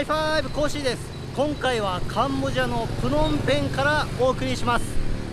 ハイファイブコーシーです。今回はカンボジアのプノンペンからお送りします。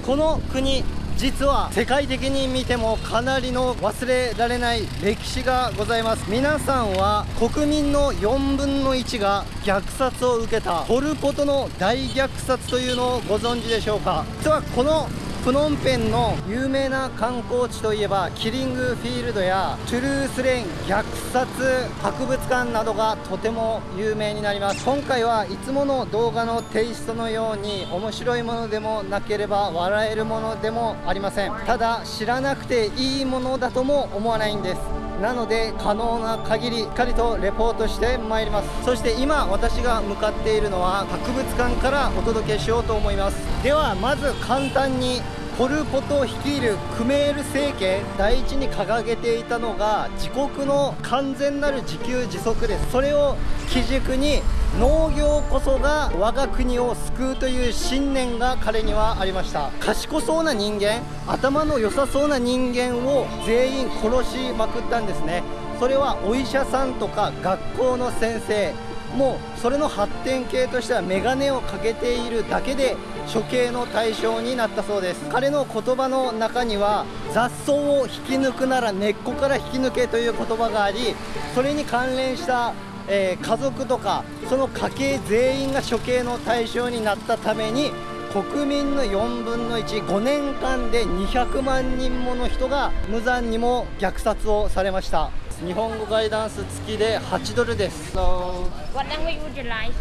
この国実は世界的に見てもかなりの忘れられない歴史がございます。皆さんは国民の4分の1が虐殺を受けたポル・ポトの大虐殺というのをご存知でしょうか？実はこのプノンペンの有名な観光地といえばキリングフィールドやトゥルースレン虐殺博物館などがとても有名になります。今回はいつもの動画のテイストのように面白いものでもなければ笑えるものでもありません。ただ知らなくていいものだとも思わないんです。なので可能な限りしっかりとレポートしてまいります。そして今私が向かっているのは博物館からお届けしようと思います。ではまず簡単にポル・ポト率いるクメール政権第一に掲げていたのが自国の完全なる自給自足です。それを基軸に農業こそが我が国を救うという信念が彼にはありました。賢そうな人間頭の良さそうな人間を全員殺しまくったんですね。それはお医者さんとか学校の先生もうそれの発展系としては眼鏡をかけているだけで処刑の対象になったそうです彼の言葉の中には雑草を引き抜くなら根っこから引き抜けという言葉がありそれに関連したえー、家族とかその家系全員が処刑の対象になったために国民の4分の15年間で200万人もの人が無残にも虐殺をされました日本語ガイダンス付きで8ドルです。So, What language would you like,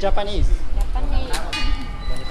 Japanese. Japanese.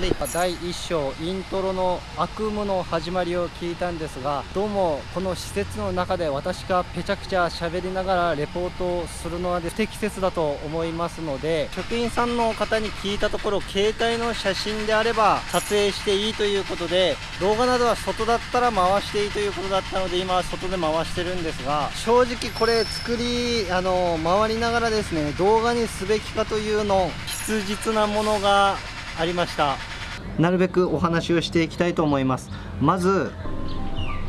で今第1章イントロの悪夢の始まりを聞いたんですがどうもこの施設の中で私がぺちゃくちゃ喋りながらレポートをするのは不適切だと思いますので職員さんの方に聞いたところ携帯の写真であれば撮影していいということで動画などは外だったら回していいということだったので今は外で回してるんですが正直これ作りあの回りながらですね動画にすべきかというの質実なものがありました。なるべくお話をしていきたいと思います。まず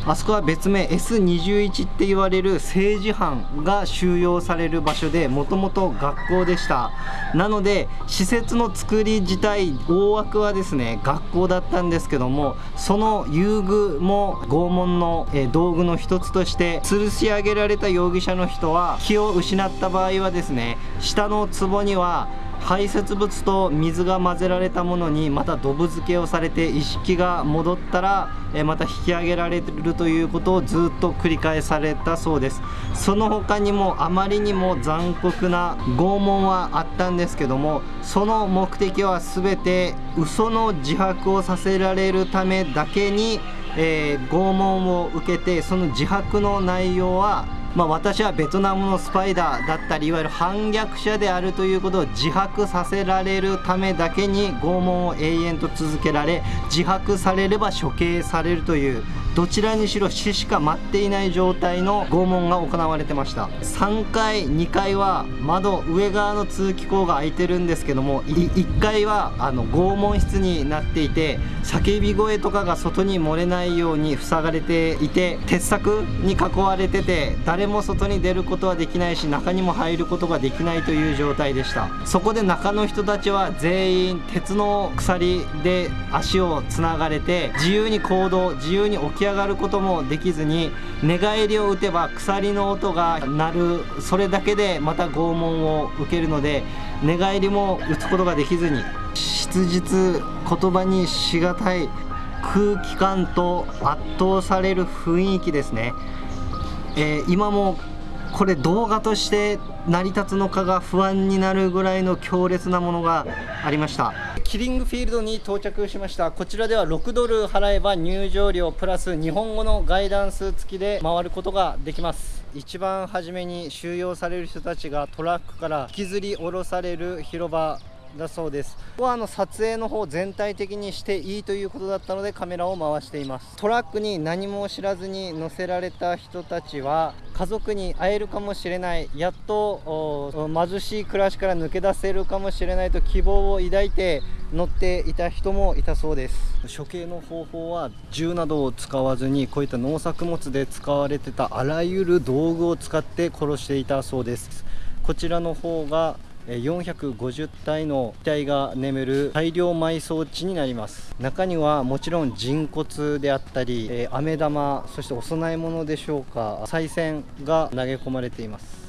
あそこは別名 S21 って言われる政治犯が収容される場所でもともと学校でした。なので施設の作り自体大枠はですね学校だったんですけどもその遊具も拷問の道具の一つとして吊るし上げられた容疑者の人は気を失った場合はですね下の壺には排泄物と水が混ぜられたものにまたドブ漬けをされて意識が戻ったらまた引き上げられるということをずっと繰り返されたそうです。その他にもあまりにも残酷な拷問はあったんですけどもその目的は全て嘘の自白をさせられるためだけに、えー、拷問を受けてその自白の内容はまあ、私はベトナムのスパイダーだったりいわゆる反逆者であるということを自白させられるためだけに拷問を永遠と続けられ自白されれば処刑されるというどちらにしろ死しか待っていない状態の拷問が行われてました。3階2階は窓上側の通気口が開いてるんですけども1階はあの拷問室になっていて叫び声とかが外に漏れないように塞がれていて鉄柵に囲われてて誰も外に出ることはできないし中にも入ることができないという状態でした。そこで中の人たちは全員鉄の鎖で足をつながれて自由に行動自由に起き上がることもできずに寝返りを打てば鎖の音が鳴るそれだけでまた拷問を受けるので寝返りも打つことができずに質実言葉にしがたい空気感と圧倒される雰囲気ですね、えー、今もこれ動画として成り立つのかが不安になるぐらいの強烈なものがありました。キリングフィールドに到着しました。こちらでは6ドル払えば入場料プラス日本語のガイダンス付きで回ることができます。一番初めに収容される人たちがトラックから引きずり下ろされる広場だそうです。ここはあの撮影の方全体的にしていいということだったのでカメラを回しています。トラックに何も知らずに乗せられた人たちは家族に会えるかもしれない。やっと貧しい暮らしから抜け出せるかもしれないと希望を抱いて乗っていた人もいたそうです。処刑の方法は銃などを使わずにこういった農作物で使われてたあらゆる道具を使って殺していたそうです。こちらの方が450体の遺体が眠る大量埋葬地になります。中にはもちろん人骨であったり、え飴玉そしてお供え物でしょうか賽銭が投げ込まれています。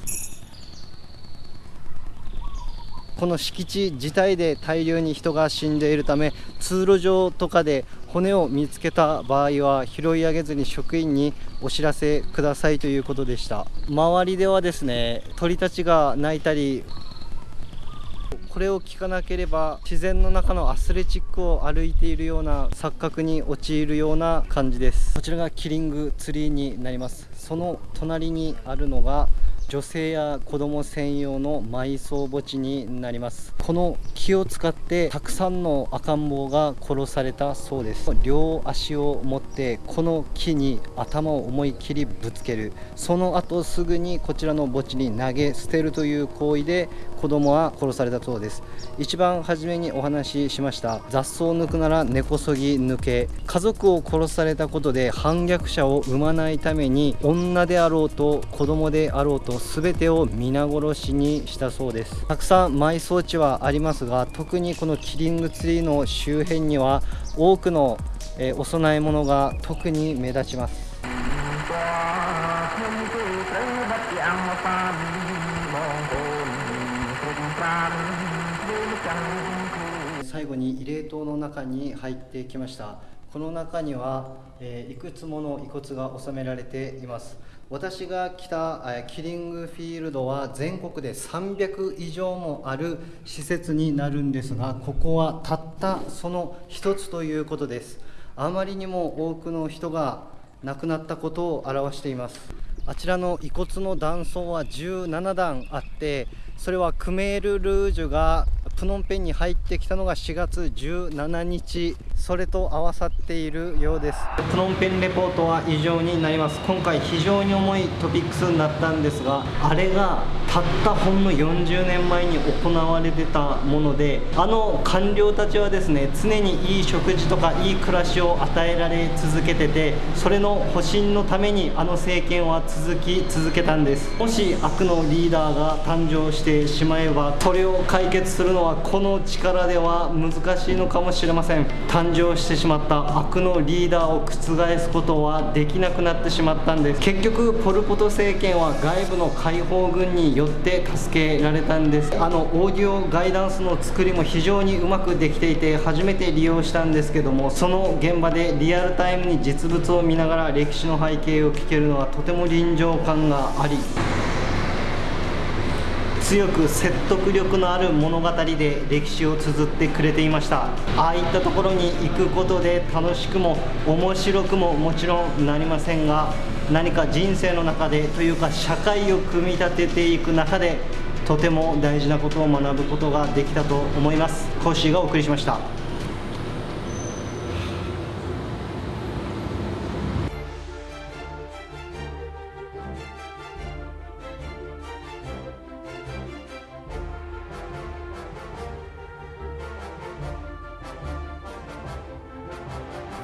この敷地自体で大量に人が死んでいるため通路上とかで骨を見つけた場合は拾い上げずに職員にお知らせくださいということでした。周りではですね鳥たちが鳴いたりこれを聞かなければ自然の中のアスレチックを歩いているような錯覚に陥るような感じです。こちらがキリングツリーになります。その隣にあるのが女性や子供専用の埋葬墓地になります。この木を使ってたくさんの赤ん坊が殺されたそうです。両足を持ってこの木に頭を思い切りぶつける。その後すぐにこちらの墓地に投げ捨てるという行為で子供は殺されたそうです。一番初めにお話ししました雑草を抜くなら根こそぎ抜け家族を殺されたことで反逆者を生まないために女であろうと子供であろうと全てを皆殺しにしたそうです。たくさん埋葬地はありますが特にこのキリングツリーの周辺には多くの、えお供え物が特に目立ちます。最後に慰霊塔の中に入ってきました。この中には、えー、いくつもの遺骨が収められています。私が来た、えー、キリングフィールドは全国で300以上もある施設になるんですがここはたったその一つということです。あまりにも多くの人が亡くなったことを表しています。あちらの遺骨の断層は17段あってそれはクメール・ルージュがプノンペンに入ってきたのが4月17日。それと合わさっているようです。プノンペンレポートは以上になります。今回非常に重いトピックスになったんですがあれがたったほんの40年前に行われてたものであの官僚たちはですね常にいい食事とかいい暮らしを与えられ続けててそれの保身のためにあの政権は続き続けたんです。もし悪のリーダーが誕生してしまえばそれを解決するのはこの力では難しいのかもしれません。誕生してしまった悪のリーダーを覆すことはできなくなってしまったんです。結局ポル・ポト政権は外部の解放軍によって助けられたんです。あのオーディオガイダンスの作りも非常にうまくできていて初めて利用したんですけどもその現場でリアルタイムに実物を見ながら歴史の背景を聞けるのはとても臨場感があり強く説得力のある物語で歴史を綴ってくれていました。ああいったところに行くことで楽しくも面白くももちろんなりませんが何か人生の中でというか社会を組み立てていく中でとても大事なことを学ぶことができたと思います。講師がお送りしました。